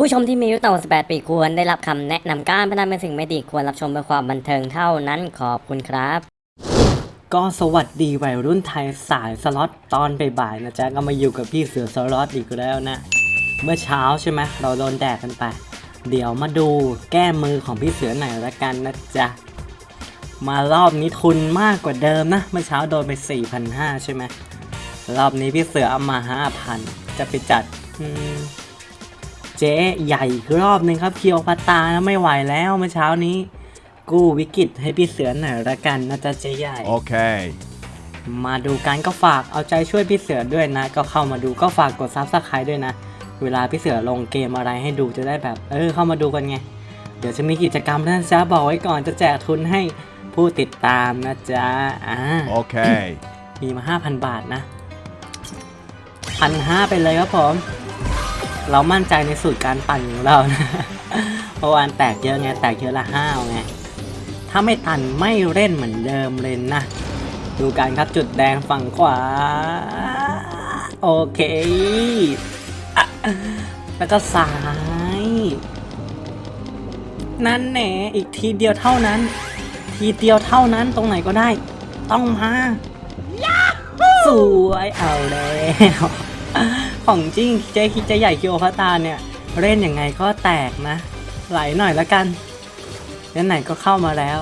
ผู้ชมที่มีอายุต่ำกว่า18 ปีควรได้รับคำแนะนำการพนันเป็นสิ่งไม่ดีควรรับชมเพื่อความบันเทิงเท่านั้นขอบคุณครับ ก็สวัสดีวัยรุ่นไทยสายสล็อตตอนบ่ายๆนะจ๊ะก็มาอยู่กับพี่เสือสล็อตอีกแล้วนะ เมื่อเช้าใช่ไหมเราโดนแดดกันไป เดี๋ยวมาดูแก้มือของพี่เสือหน่อยละกันนะจ๊ะ มารอบนี้ทุนมากกว่าเดิมนะ เมื่อเช้าโดนไป4,500ใช่ไหมรอบนี้พี่เสือเอามา5,000จะไปจัดอืม เจ๊ใหญ่อีกรอบหนึ่งครับคลีโอพัตรานะไม่ไหวแล้วเมื่อเช้านี้ กู้วิกฤตให้พี่เสือหน่อยละกันนะจ๊ะเจ๊ใหญ่ Okay. มาดูกันก็ฝากเอาใจช่วยพี่เสือด้วยนะ ก็เข้ามาดูก็ฝากกด subscribe ด้วยนะ เวลาพี่เสือลงเกมอะไรให้ดูจะได้แบบ เออเข้ามาดูกันไง เดี๋ยวจะมีกิจกรรมนะจ๊ะบอกไว้ก่อนจะแจกทุนให้ผู้ติดตามนะจ๊ะอ่า Okay. มีมา 5,000 บาทนะพันห้าไปเลยครับผม เรามั่นใจในสูตรการปั่นของเรานะเพราะวานแตกเยอะไงแตกเยอะละห้าวไงถ้าไม่ตันไม่เล่นเหมือนเดิมเลยนะดูกันครับจุดแดงฝั่งขวา โอเคอะแล้วก็ซ้าย นั่นแหน่อีกทีเดียวเท่านั้น ทีเดียวเท่านั้นตรงไหนก็ได้ ต้องมาสวยเอาแล้ว ของจริงเจ๊คิดจะใหญ่คิโอพาตาเนี่ย เล่นยังไงก็แตกนะ ไหลหน่อยละกันไหนก็เข้ามาแล้ว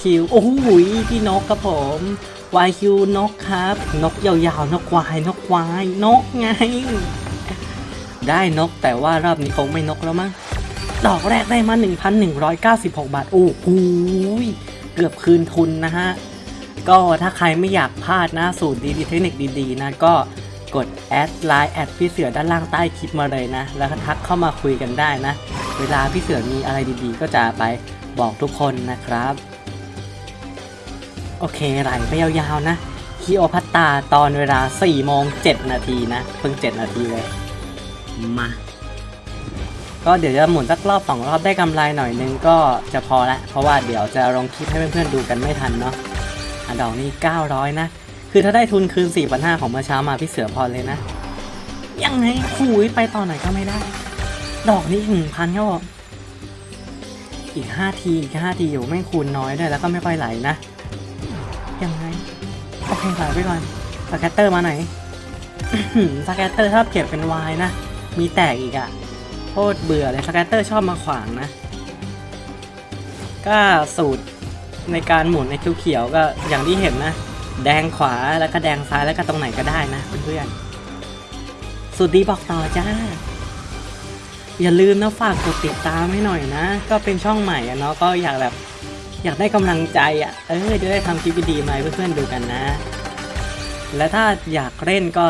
คิว โอ้โหยพี่นกครับผมวายคิวนกครับ นกยาวๆ นกควาย นกควาย นกไง ได้นกแต่ว่ารอบนี้คงไม่นกแล้วมั้งดอกแรกได้มา 1,196 บาท โอ้โหเกือบคืนทุนนะฮะ ก็ถ้าใครไม่อยากพลาดนะ สูตรดีๆ เทคนิคดีๆ นะก็ กดแอดไลน์แอดพี่เสือด้านล่างใต้คลิปมาเลยนะ แล้วก็ทักเข้ามาคุยกันได้นะ เวลาพี่เสือมีอะไรดีๆ ก็จะไปบอกทุกคนนะครับ โอเคไหลไปยาวๆนะคลีโอพัตราตอนเวลา4โมง7นาทีนะ เพิ่ง 7 นาทีเลย มา ก็เดี๋ยวจะหมุนสักรอบสองรอบได้กำไรหน่อยนึงก็จะพอละ เพราะว่าเดี๋ยวจะลงคลิปให้เพื่อนๆดูกันไม่ทันเนาะอะดอกนี้ 900 นะ คือถ้าได้ทุนคืน 4,500 ของเมื่อเช้ามาพี่เสือพอเลยนะ ยังไงคุยไปต่อไหนก็ไม่ได้ ดอกนี้หนึ่งพันครับผมอีก 5 ที อีก 5 ทีอยู่ไม่คูณน้อยด้วยแล้วก็ไม่ค่อยไหลนะ ยังไง โอเคไหลไปก่อน scatter มาไหน scatter ชอบเก็บเป็น wild นะ มีแตกอีกอะโคตรเบื่อเลย scatter ชอบมาขวางนะ ก็สูตรในการหมุนในเขียวๆก็อย่างที่เห็นนะ แดงขวาแล้วก็แดงซ้ายแล้วก็ตรงไหนก็ได้นะเพื่อนๆสูตรดีบอกต่อจ้า อย่าลืมนะฝากกดติดตามให้หน่อยนะ ก็เป็นช่องใหม่อะเนาะก็อยากแบบ อยากได้กำลังใจอะเออจะได้ทำคลิปดีๆมาให้เพื่อนๆดูกันนะ และถ้าอยากเล่นก็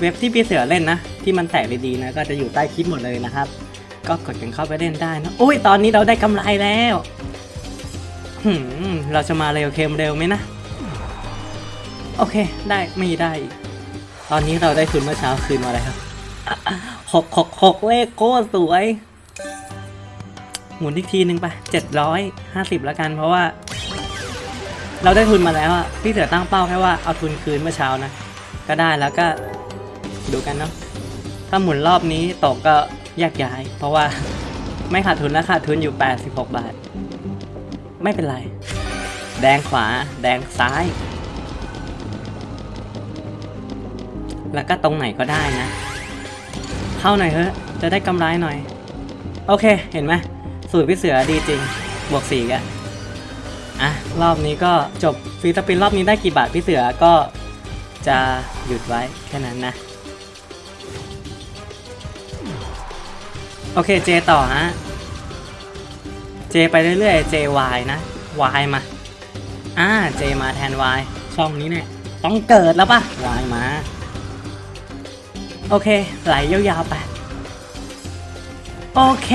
เว็บที่พี่เสือเล่นนะ ที่มันแตกดีๆนะ ก็จะอยู่ใต้คลิปหมดเลยนะครับ ก็กดกันเข้าไปเล่นได้นะอุ้ยตอนนี้เราได้กำไรแล้วเราจะมาเร็วเคมเร็วไหมนะ โอเค ได้ไม่ได้ ตอนนี้เราได้ทุนเมื่อเช้าคืนมาแล้วครับหกหกหกเลขโคตรสวย หมุนอีกทีหนึ่งไปเจ็ดร้อยห้าสิบแล้วกันเพราะว่า เราได้ทุนมาแล้วอะพี่เสือตั้งเป้าแค่ว่าเอาทุนคืนเมื่อเช้านะ ก็ได้แล้วก็ดูกันเนาะถ้าหมุนรอบนี้ตกก็แยกย้าย เพราะว่าไม่ขาดทุนแล้วขาดทุนอยู่ 86 บาท ไม่เป็นไร แดงขวา แดงซ้าย แล้วก็ตรงไหนก็ได้นะ เข้าหน่อยเถอะจะได้กำไรหน่อย โอเคเห็นไหมสูตรพี่เสือดีจริง บวกสี่กันอะ รอบนี้ก็จบฟรีสปินรอบนี้ได้กี่บาทพี่เสือก็จะหยุดไว้แค่นั้นนะ โอเคเจต่อฮะเจไปเรื่อยๆ JY นะ Y มา อ่า J มาแทน Y ช่องนี้เนี่ย ต้องเกิดแล้วปะ Y มา โอเค ไหลยาวๆไป โอเค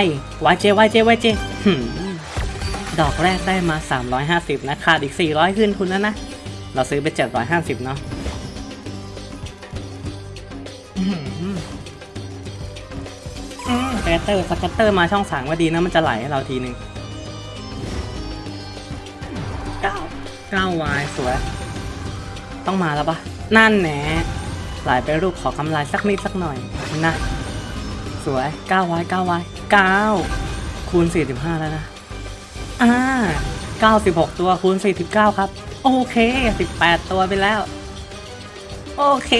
Y Y J Y J Y J หืมดอกแรกได้มา 350 นะขาดอีก 400 ขึ้นทุนแล้วนะ เราซื้อไป 750 เนาะ scatter scatter มาช่องสามว่าดีนะ มันจะไหลให้เราทีหนึ่งเก้าเก้าวายสวย ต้องมาแล้วปะนั่นแหนไหลไปรูปขอกำไรสักนิดสักหน่อยนะ สวย9ไว้9ไว้9คูณ 45 แล้วนะ อ่า 96 ตัวคูณ 49 ครับ โอเค 18 ตัวไปแล้ว โอเค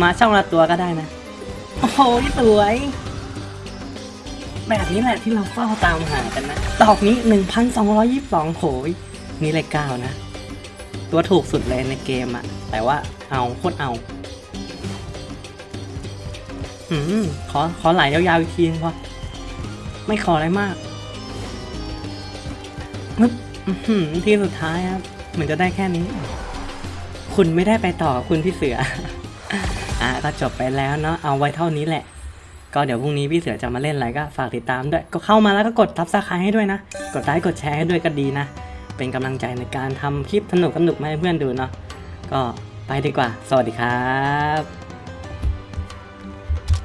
มาช่องละตัวก็ได้นะ โอ้โหสวย แบบนี้แหละที่เราเฝ้าตามหากันนะดอกนี้ 1,222โหย นี่เลขเก้านะ ตัวถูกสุดเลยในเกมอะแต่ว่าเอาโคตรเอา อืมขอขอไหลยาวๆอีกทีนึงพอไม่ขออะไรมากมึบที่สุดท้ายครับเหมือนจะได้แค่นี้ คุณไม่ได้ไปต่อคุณพี่เสือ อะก็จบไปแล้วเนาะเอาไว้เท่านี้แหละ ก็เดี๋ยวพรุ่งนี้พี่เสือจะมาเล่นอะไรก็ฝากติดตามด้วย ก็เข้ามาแล้วก็กดทับสไครให้ด้วยนะ กดไลค์กดแชร์ให้ด้วยก็ดีนะ เป็นกำลังใจในการทำคลิปสนุกสนุกมาให้เพื่อนดูเนาะก็ไปดีกว่า สวัสดีครับ